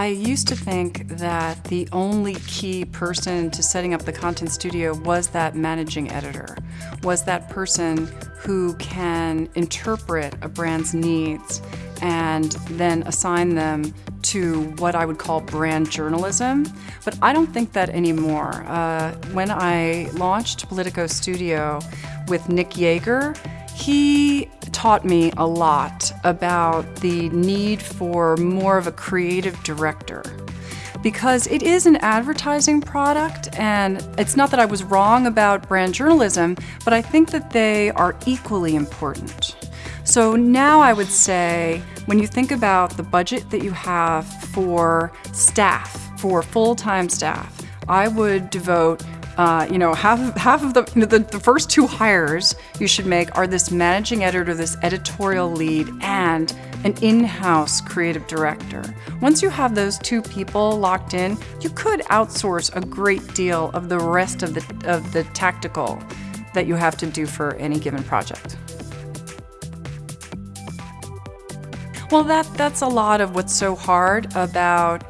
I used to think that the only key person to setting up the content studio was that managing editor, was that person who can interpret a brand's needs and then assign them to what I would call brand journalism, but I don't think that anymore. Uh, when I launched Politico Studio with Nick Yager, he taught me a lot about the need for more of a creative director because it is an advertising product and it's not that I was wrong about brand journalism, but I think that they are equally important. So now I would say when you think about the budget that you have for staff, for full-time staff, I would devote uh, you know, half, half of the, you know, the, the first two hires you should make are this managing editor, this editorial lead, and an in-house creative director. Once you have those two people locked in, you could outsource a great deal of the rest of the, of the tactical that you have to do for any given project. Well, that, that's a lot of what's so hard about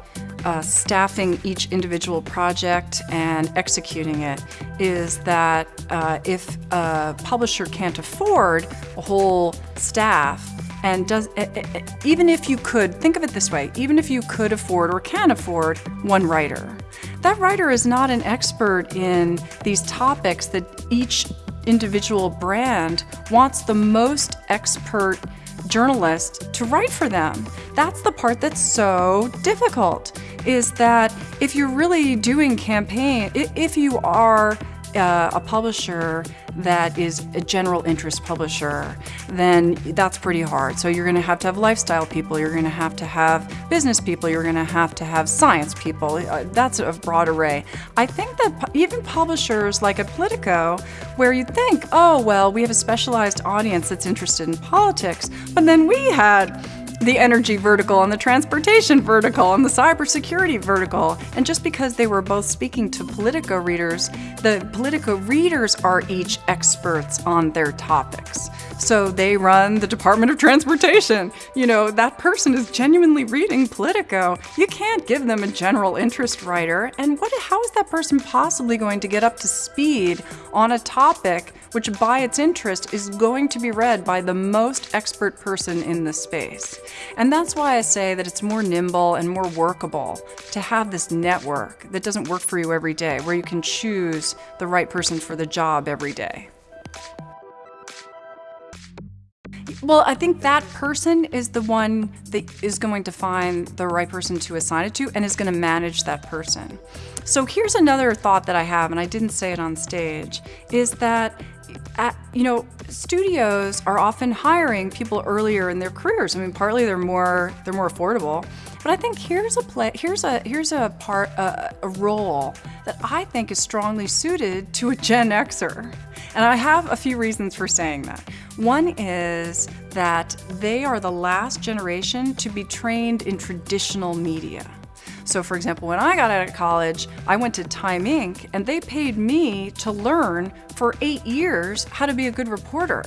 uh, staffing each individual project and executing it is that uh, if a publisher can't afford a whole staff and does even if you could think of it this way even if you could afford or can afford one writer that writer is not an expert in these topics that each individual brand wants the most expert journalist to write for them. That's the part that's so difficult, is that if you're really doing campaign, if you are uh, a publisher that is a general interest publisher, then that's pretty hard. So you're going to have to have lifestyle people, you're going to have to have business people, you're going to have to have science people. Uh, that's a broad array. I think that even publishers like a Politico, where you think, oh, well, we have a specialized audience that's interested in politics, but then we had the energy vertical and the transportation vertical and the cybersecurity vertical. And just because they were both speaking to Politico readers, the Politico readers are each experts on their topics. So they run the Department of Transportation. You know, that person is genuinely reading Politico. You can't give them a general interest writer. And what, how is that person possibly going to get up to speed on a topic which by its interest is going to be read by the most expert person in the space? And that's why I say that it's more nimble and more workable to have this network that doesn't work for you every day, where you can choose the right person for the job every day. Well, I think that person is the one that is going to find the right person to assign it to and is going to manage that person. So here's another thought that I have, and I didn't say it on stage, is that at, you know, studios are often hiring people earlier in their careers. I mean, partly they're more they're more affordable, but I think here's a play here's a here's a part a, a role that I think is strongly suited to a Gen Xer, and I have a few reasons for saying that. One is that they are the last generation to be trained in traditional media. So for example, when I got out of college, I went to Time Inc. and they paid me to learn for eight years how to be a good reporter.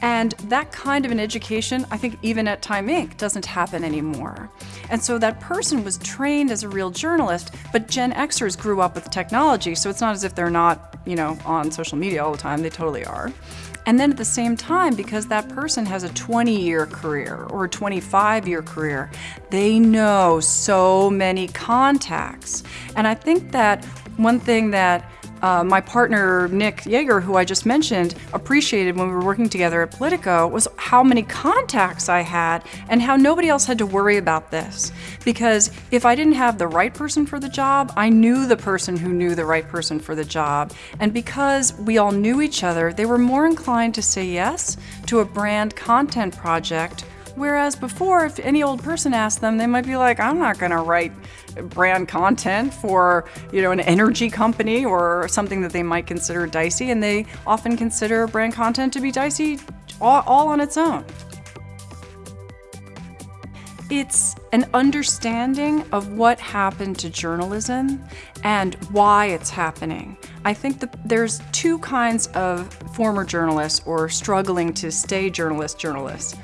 And that kind of an education, I think even at Time Inc. doesn't happen anymore. And so that person was trained as a real journalist, but Gen Xers grew up with technology, so it's not as if they're not, you know, on social media all the time, they totally are. And then at the same time, because that person has a 20 year career or a 25 year career, they know so many contacts. And I think that one thing that uh, my partner Nick Yeager, who I just mentioned, appreciated when we were working together at Politico was how many contacts I had and how nobody else had to worry about this. Because if I didn't have the right person for the job, I knew the person who knew the right person for the job. And because we all knew each other, they were more inclined to say yes to a brand content project Whereas before, if any old person asked them, they might be like, I'm not going to write brand content for, you know, an energy company or something that they might consider dicey. And they often consider brand content to be dicey all, all on its own. It's an understanding of what happened to journalism and why it's happening. I think that there's two kinds of former journalists or struggling to stay journalist journalists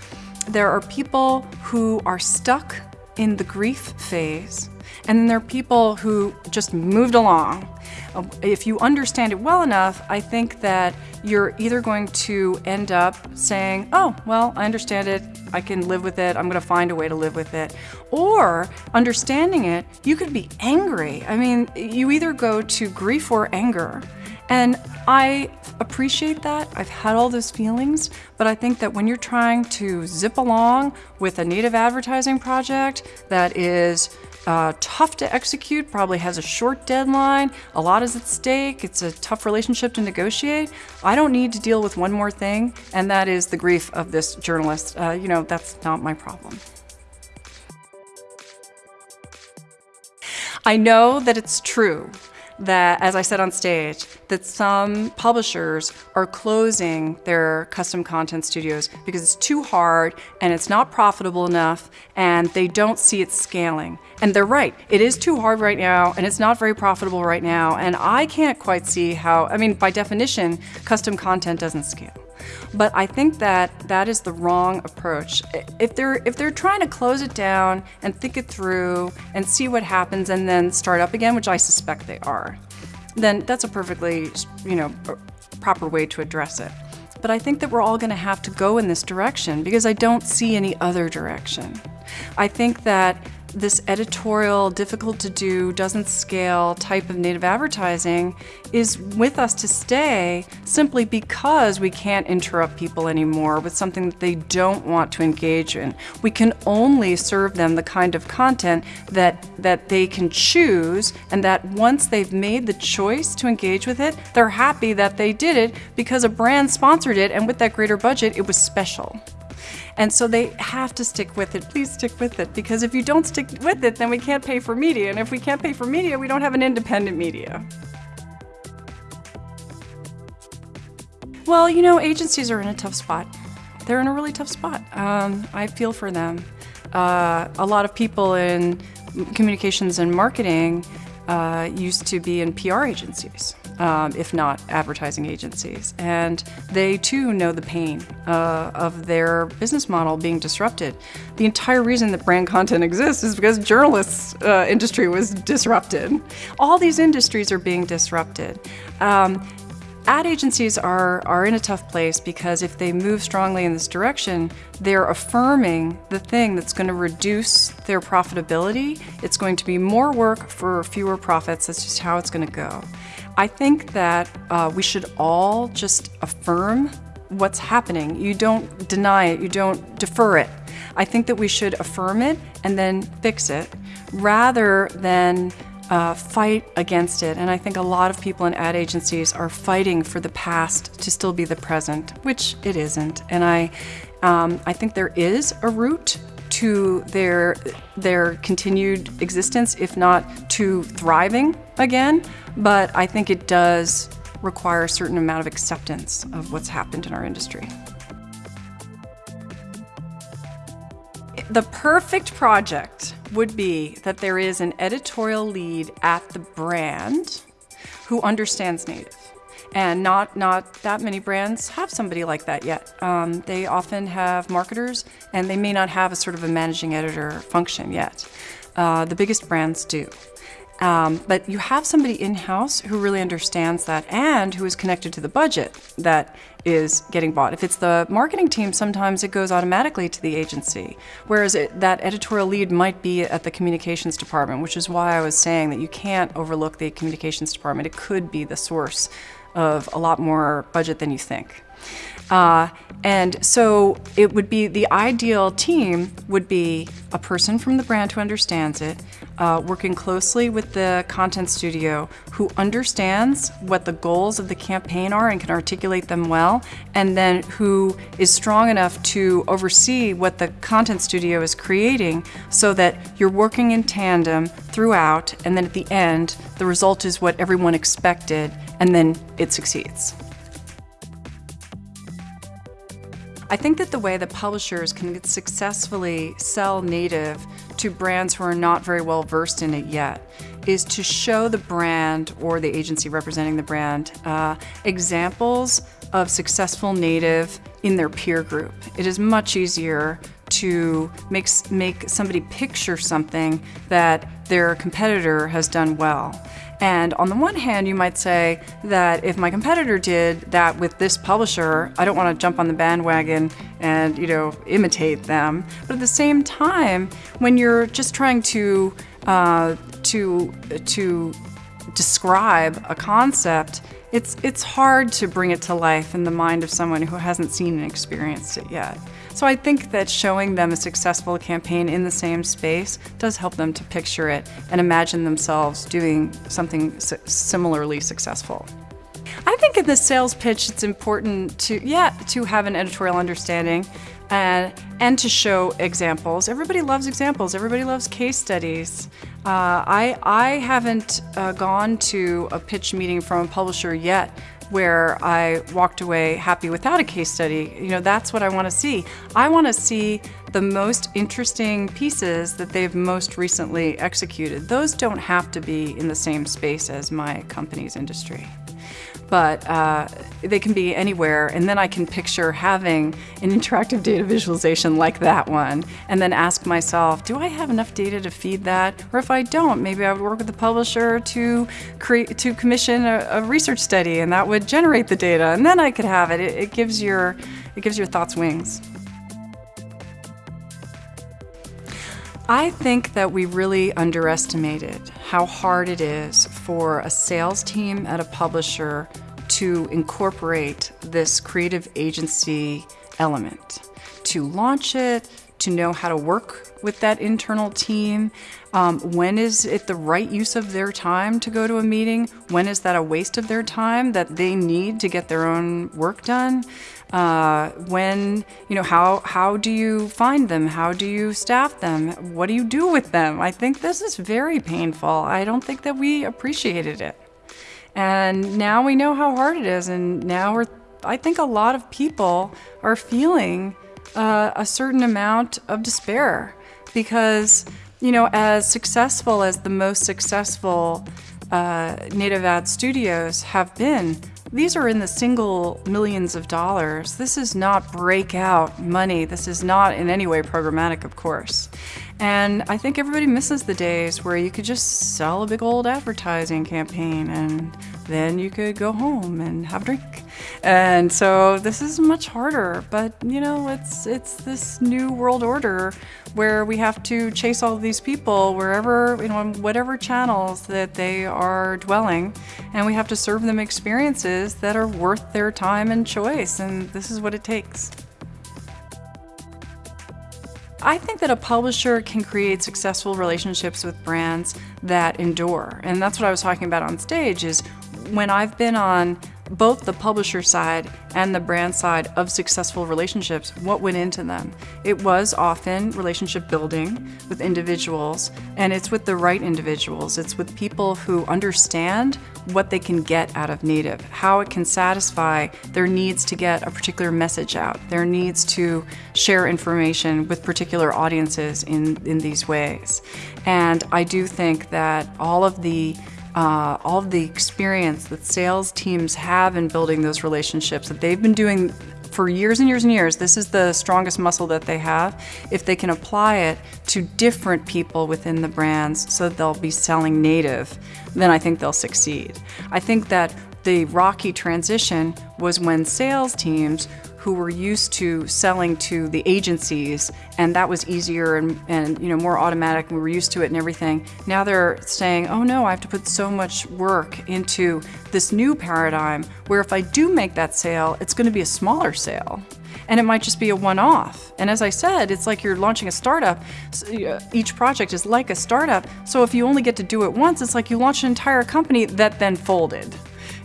there are people who are stuck in the grief phase, and then there are people who just moved along. Uh, if you understand it well enough, I think that you're either going to end up saying, oh, well, I understand it, I can live with it, I'm going to find a way to live with it. Or, understanding it, you could be angry. I mean, you either go to grief or anger. And I appreciate that. I've had all those feelings, but I think that when you're trying to zip along with a native advertising project that is uh, tough to execute, probably has a short deadline, a lot is at stake, it's a tough relationship to negotiate. I don't need to deal with one more thing, and that is the grief of this journalist. Uh, you know, that's not my problem. I know that it's true that, as I said on stage, that some publishers are closing their custom content studios because it's too hard and it's not profitable enough and they don't see it scaling. And they're right, it is too hard right now and it's not very profitable right now. And I can't quite see how, I mean, by definition, custom content doesn't scale. But I think that that is the wrong approach. If they're if they're trying to close it down and think it through and see what happens and then start up again, which I suspect they are, then that's a perfectly, you know, proper way to address it. But I think that we're all going to have to go in this direction because I don't see any other direction. I think that this editorial, difficult to do, doesn't scale type of native advertising is with us to stay simply because we can't interrupt people anymore with something that they don't want to engage in. We can only serve them the kind of content that, that they can choose and that once they've made the choice to engage with it, they're happy that they did it because a brand sponsored it and with that greater budget, it was special. And so they have to stick with it. Please stick with it because if you don't stick with it, then we can't pay for media. And if we can't pay for media, we don't have an independent media. Well, you know, agencies are in a tough spot. They're in a really tough spot. Um, I feel for them. Uh, a lot of people in communications and marketing uh, used to be in PR agencies um, if not advertising agencies. And they too know the pain uh, of their business model being disrupted. The entire reason that brand content exists is because journalists uh, industry was disrupted. All these industries are being disrupted. Um, ad agencies are, are in a tough place because if they move strongly in this direction, they're affirming the thing that's going to reduce their profitability. It's going to be more work for fewer profits. That's just how it's going to go. I think that uh, we should all just affirm what's happening. You don't deny it, you don't defer it. I think that we should affirm it and then fix it rather than uh, fight against it. And I think a lot of people in ad agencies are fighting for the past to still be the present, which it isn't. And I, um, I think there is a route to their their continued existence, if not to thriving again. But I think it does require a certain amount of acceptance of what's happened in our industry. The perfect project would be that there is an editorial lead at the brand who understands native and not not that many brands have somebody like that yet. Um, they often have marketers, and they may not have a sort of a managing editor function yet. Uh, the biggest brands do. Um, but you have somebody in-house who really understands that and who is connected to the budget that is getting bought. If it's the marketing team, sometimes it goes automatically to the agency, whereas it, that editorial lead might be at the communications department, which is why I was saying that you can't overlook the communications department. It could be the source of a lot more budget than you think. Uh, and so it would be the ideal team would be a person from the brand who understands it, uh, working closely with the content studio who understands what the goals of the campaign are and can articulate them well, and then who is strong enough to oversee what the content studio is creating so that you're working in tandem throughout, and then at the end, the result is what everyone expected and then it succeeds. I think that the way that publishers can successfully sell native to brands who are not very well versed in it yet is to show the brand or the agency representing the brand uh, examples of successful native in their peer group. It is much easier to make, make somebody picture something that their competitor has done well. And on the one hand, you might say that if my competitor did that with this publisher, I don't want to jump on the bandwagon and, you know, imitate them. But at the same time, when you're just trying to uh, to to describe a concept, it's it's hard to bring it to life in the mind of someone who hasn't seen and experienced it yet. So I think that showing them a successful campaign in the same space does help them to picture it and imagine themselves doing something similarly successful. I think in the sales pitch it's important to, yeah, to have an editorial understanding and, and to show examples. Everybody loves examples. Everybody loves case studies. Uh, I, I haven't uh, gone to a pitch meeting from a publisher yet where I walked away happy without a case study. You know, that's what I want to see. I want to see the most interesting pieces that they've most recently executed. Those don't have to be in the same space as my company's industry but uh, they can be anywhere. And then I can picture having an interactive data visualization like that one, and then ask myself, do I have enough data to feed that? Or if I don't, maybe I would work with the publisher to create to commission a, a research study, and that would generate the data, and then I could have it. It, it gives your it gives your thoughts wings. I think that we really underestimated how hard it is for a sales team at a publisher to incorporate this creative agency element, to launch it, to know how to work with that internal team. Um, when is it the right use of their time to go to a meeting? When is that a waste of their time that they need to get their own work done? Uh, when, you know, how, how do you find them? How do you staff them? What do you do with them? I think this is very painful. I don't think that we appreciated it. And now we know how hard it is. And now we're, I think a lot of people are feeling uh, a certain amount of despair because, you know, as successful as the most successful uh, native ad studios have been, these are in the single millions of dollars. This is not breakout money. This is not in any way programmatic, of course. And I think everybody misses the days where you could just sell a big old advertising campaign and then you could go home and have a drink. And so this is much harder, but you know, it's it's this new world order where we have to chase all these people wherever, you know, whatever channels that they are dwelling, and we have to serve them experiences that are worth their time and choice, and this is what it takes. I think that a publisher can create successful relationships with brands that endure. And that's what I was talking about on stage is when I've been on both the publisher side and the brand side of successful relationships, what went into them? It was often relationship building with individuals, and it's with the right individuals. It's with people who understand what they can get out of Native, how it can satisfy their needs to get a particular message out, their needs to share information with particular audiences in, in these ways. And I do think that all of the uh, all of the experience that sales teams have in building those relationships that they've been doing for years and years and years, this is the strongest muscle that they have. If they can apply it to different people within the brands so they'll be selling native, then I think they'll succeed. I think that the rocky transition was when sales teams who were used to selling to the agencies and that was easier and, and you know more automatic we were used to it and everything now they're saying oh no i have to put so much work into this new paradigm where if i do make that sale it's going to be a smaller sale and it might just be a one-off. And as I said, it's like you're launching a startup. Uh, each project is like a startup. So if you only get to do it once, it's like you launch an entire company that then folded.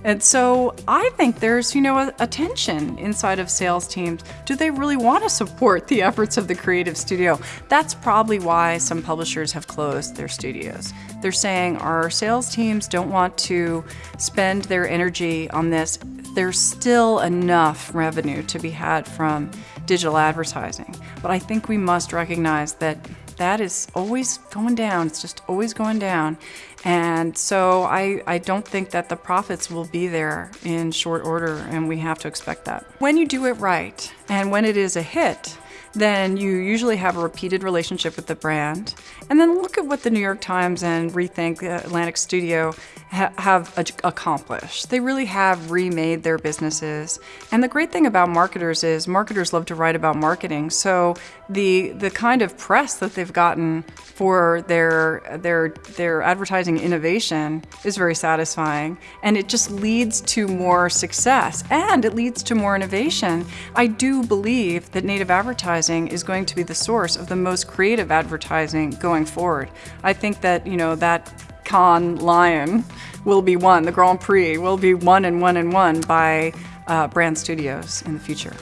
And so I think there's, you know, a, a, tension inside of sales teams. Do they really want to support the efforts of the creative studio? That's probably why some publishers have closed their studios. They're saying our sales teams don't want to spend their energy on this. There's still enough revenue to be had from digital advertising. But I think we must recognize that that is always going down. It's just always going down. And so I, I don't think that the profits will be there in short order, and we have to expect that. When you do it right, and when it is a hit, then you usually have a repeated relationship with the brand. And then look at what the New York Times and Rethink uh, Atlantic Studio ha have accomplished. They really have remade their businesses. And the great thing about marketers is marketers love to write about marketing. So the the kind of press that they've gotten for their their their advertising innovation is very satisfying and it just leads to more success and it leads to more innovation. I do believe that native advertising is going to be the source of the most creative advertising going forward. I think that, you know, that Cannes Lion will be won, the Grand Prix will be won and won and won by uh, brand studios in the future.